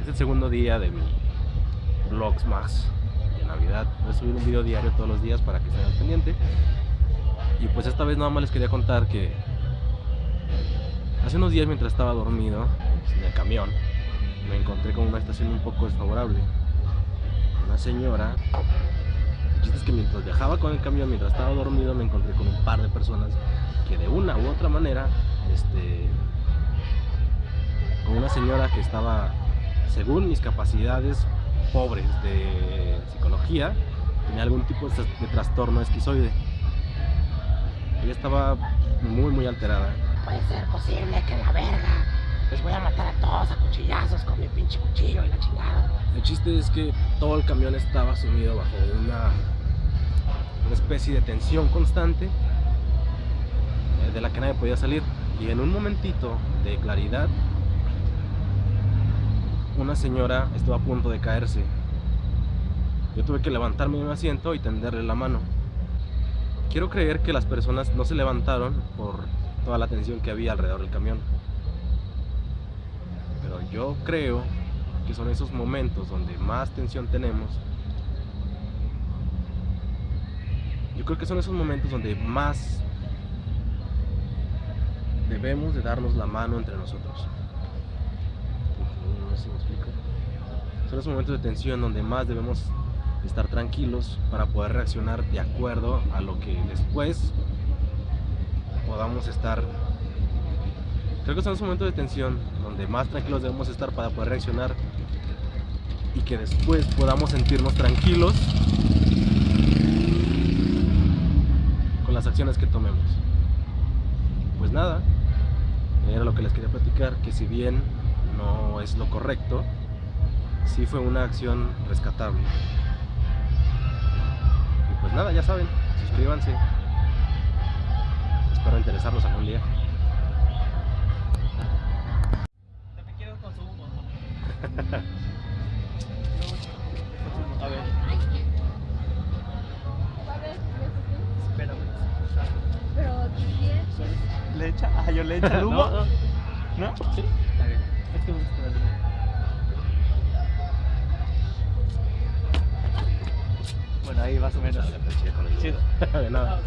Es el segundo día de mi vlogs más de Navidad. Voy a subir un video diario todos los días para que estén al pendiente. Y pues esta vez nada más les quería contar que hace unos días mientras estaba dormido en el camión, me encontré con una estación un poco desfavorable. Una señora. El chiste es que mientras viajaba con el camión, mientras estaba dormido, me encontré con un par de personas que de una u otra manera, este, con una señora que estaba, según mis capacidades pobres de psicología, tenía algún tipo de, trastorno esquizoide. Ella estaba muy, muy alterada. Puede ser posible que la verga. Les voy a matar a todos a cuchillazos con mi pinche cuchillo y la chingada. El chiste es que todo el camión estaba sumido bajo una, una especie de tensión constante eh, de la que nadie podía salir. Y en un momentito de claridad, una señora estuvo a punto de caerse. Yo tuve que levantarme de un asiento y tenderle la mano. Quiero creer que las personas no se levantaron por toda la tensión que había alrededor del camión. Pero yo creo que son esos momentos donde más tensión tenemos. Yo creo que son esos momentos donde más debemos de darnos la mano entre nosotros. Si me explico. Son esos momentos de tensión donde más debemos estar tranquilos para poder reaccionar de acuerdo a lo que después podamos estar creo que son esos momentos de tensión donde más tranquilos debemos estar para poder reaccionar y que después podamos sentirnos tranquilos con las acciones que tomemos pues nada era lo que les quería platicar que si bien no es lo correcto sí fue una acción rescatable y pues nada ya saben suscríbanse espero interesarlos algún día Te quiero con su humo. A ver, espérame. Pero ¿Le echa? Ah, yo le echo el humo. No, no. ¿No? Sí. Está bien. Ahí más o menos. Chido. de nada